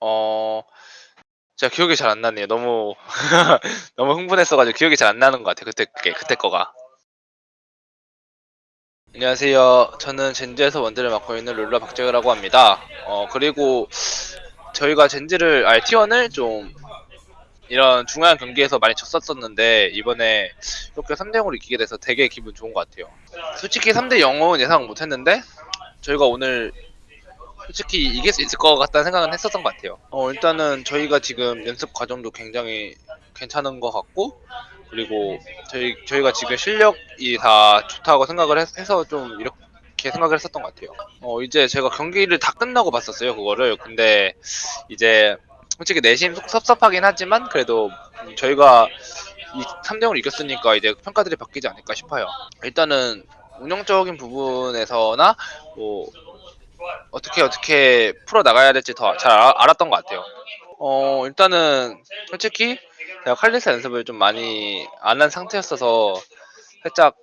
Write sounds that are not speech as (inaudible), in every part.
어 제가 기억이 잘 안 나네요. 너무 (laughs) 너무 흥분했어 가지고 기억이 잘 안 나는 것 같아요. 그때 그게 그때 거가. 안녕하세요. 저는 젠지에서 원딜을 맡고 있는 룰라 박재우라고 합니다. 어 그리고 저희가 젠지를 아니 T1을 좀 이런 중요한 경기에서 많이 졌었었는데 이번에 이렇게 3대 0으로 이기게 돼서 되게 기분 좋은 것 같아요. 솔직히 3대 0은 예상 못했는데 저희가 오늘 솔직히 이길 수 있을 것 같다는 생각은 했었던 것 같아요. 어, 일단은 저희가 지금 연습 과정도 굉장히 괜찮은 것 같고, 그리고 저희, 저희가 지금 실력이 다 좋다고 생각을 해, 해서 좀 이렇게 생각을 했었던 것 같아요. 어, 이제 제가 경기를 다 끝나고 봤었어요, 그거를. 근데 이제 솔직히 내심 속 섭섭하긴 하지만 그래도 저희가 이 3대0을 이겼으니까 이제 평가들이 바뀌지 않을까 싶어요. 일단은 운영적인 부분에서나 뭐 어떻게 어떻게 풀어 나가야 될지 더 잘 알았던 것 같아요. 어 일단은 솔직히 제가 칼리스 연습을 좀 많이 안 한 상태였어서 살짝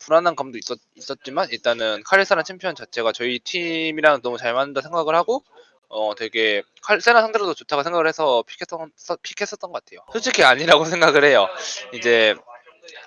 불안한 감도 있었, 있었지만 일단은 카리사라는 챔피언 자체가 저희 팀이랑 너무 잘 맞는다 생각을 하고 어 되게 칼, 세나 상대로도 좋다고 생각을 해서 픽했던, 픽했었던 것 같아요. 솔직히 아니라고 (laughs) 생각을 해요. 이제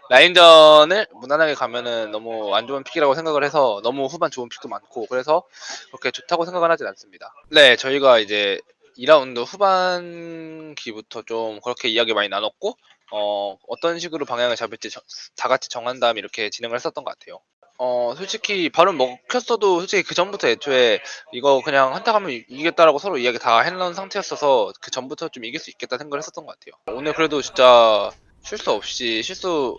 라인전을 무난하게 가면은 너무 안 좋은 픽이라고 생각을 해서 너무 후반 좋은 픽도 많고 그래서 그렇게 좋다고 생각은 하진 않습니다. 네, 저희가 이제 2라운드 후반기부터 좀 그렇게 이야기 많이 나눴고 어, 어떤 식으로 방향을 잡을지 저, 다 같이 정한 다음에 이렇게 진행을 했었던 것 같아요. 어, 솔직히 바로 먹혔어도 솔직히 그 전부터 애초에 이거 그냥 한타 가면 이기겠다라고 서로 이야기 다 해놓은 상태였어서 그 전부터 좀 이길 수 있겠다 생각을 했었던 것 같아요. 오늘 그래도 진짜 실수 없이 실수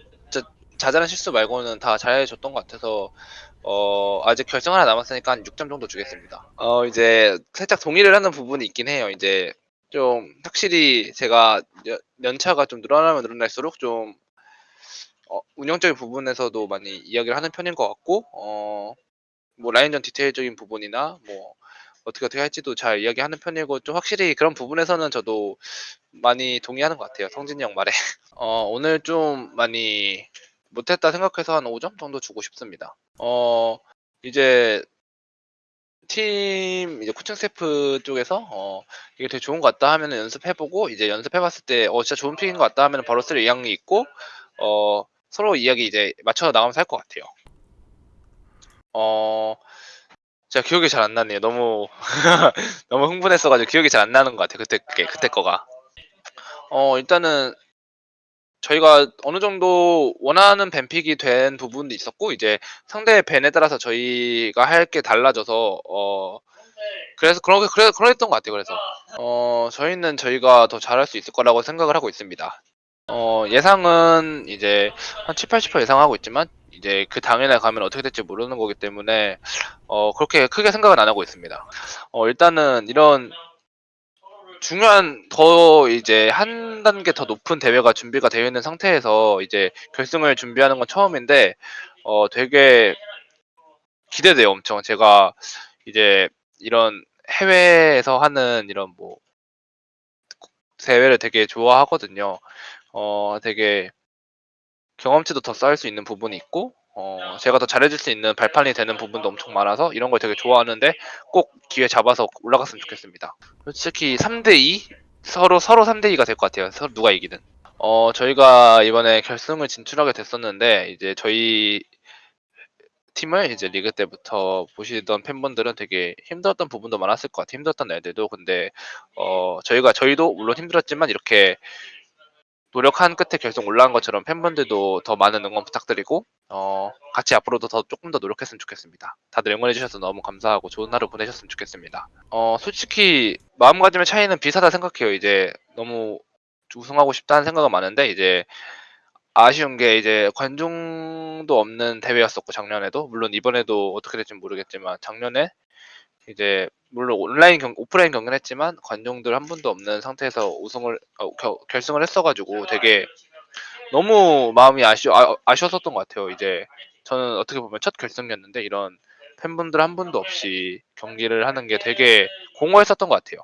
자잘한 실수 말고는 다 잘해줬던 것 같아서 어 아직 결정 하나 남았으니까 한 6점 정도 주겠습니다. 어 이제 살짝 동의를 하는 부분이 있긴 해요. 이제 좀 확실히 제가 연, 차가좀 늘어나면 늘어날수록 좀 어, 운영적인 부분에서도 많이 이야기를 하는 편인 것 같고 어 뭐 라인전 디테일적인 부분이나 뭐 어떻게 어떻게 할지도 잘 이야기하는 편이고 좀 확실히 그런 부분에서는 저도 많이 동의하는 것 같아요. 성진이 형 말에. (laughs) 어 오늘 좀 많이 못했다 생각해서 한 5점 정도 주고 싶습니다. 어, 이제 팀 이제 코칭 스태프 쪽에서 어 이게 되게 좋은 것 같다 하면 연습해보고 이제 연습해봤을 때 어 진짜 좋은 픽인 것 같다 하면 바로 쓸 의향이 있고 어 서로 이야기 이제 맞춰서 나가면서 할 것 같아요. 어 제가 기억이 잘 안 나네요. 너무 (laughs) 너무 흥분했어가지고 기억이 잘 안 나는 것 같아요. 그때 그게 그때 거가. 어 일단은 저희가 어느 정도 원하는 밴픽이 된 부분도 있었고 이제 상대의 밴에 따라서 저희가 할 게 달라져서 어 그래서 그렇게 그래 그랬던 것 같아요. 그래서 어 저희는 저희가 더 잘할 수 있을 거라고 생각을 하고 있습니다. 어 예상은 이제 한 7, 80% 예상하고 있지만 이제 그 당일에 가면 어떻게 될지 모르는 거기 때문에 어 그렇게 크게 생각은 안 하고 있습니다. 어 일단은 이런 중요한 더 이제 한 단계 더 높은 대회가 준비가 되어 있는 상태에서 이제 결승을 준비하는 건 처음인데 어 되게 기대돼요 엄청 제가 이제 이런 해외에서 하는 이런 뭐 대회를 되게 좋아하거든요 어 되게 경험치도 더 쌓을 수 있는 부분이 있고 어 제가 더 잘해줄 수 있는 발판이 되는 부분도 엄청 많아서 이런 걸 되게 좋아하는데 꼭 기회 잡아서 올라갔으면 좋겠습니다. 솔직히 3대2 서로 서로 3대2가 될 것 같아요. 서로 누가 이기든. 어 저희가 이번에 결승을 진출하게 됐었는데 이제 저희 팀을 이제 리그 때부터 보시던 팬분들은 되게 힘들었던 부분도 많았을 것 같아요. 힘들었던 애들도 근데 어 저희가 저희도 물론 힘들었지만 이렇게 노력한 끝에 결승 올라간 것처럼 팬분들도 더 많은 응원 부탁드리고 어, 같이 앞으로도 더 조금 더 노력했으면 좋겠습니다. 다들 응원해 주셔서 너무 감사하고 좋은 하루 보내셨으면 좋겠습니다. 어, 솔직히 마음가짐의 차이는 비슷하다 생각해요. 이제 너무 우승하고 싶다는 생각은 많은데 이제 아쉬운 게 이제 관중도 없는 대회였었고 작년에도 물론 이번에도 어떻게 될지 모르겠지만 작년에 이제 물론 온라인 경 오프라인 경기를 했지만 관중들 한 분도 없는 상태에서 우승을 어, 겨, 결승을 했어가지고 되게 너무 마음이 아쉬 아, 아쉬웠었던 것 같아요. 이제 저는 어떻게 보면 첫 결승이었는데 이런 팬분들 한 분도 없이 경기를 하는 게 되게 공허했었던 것 같아요.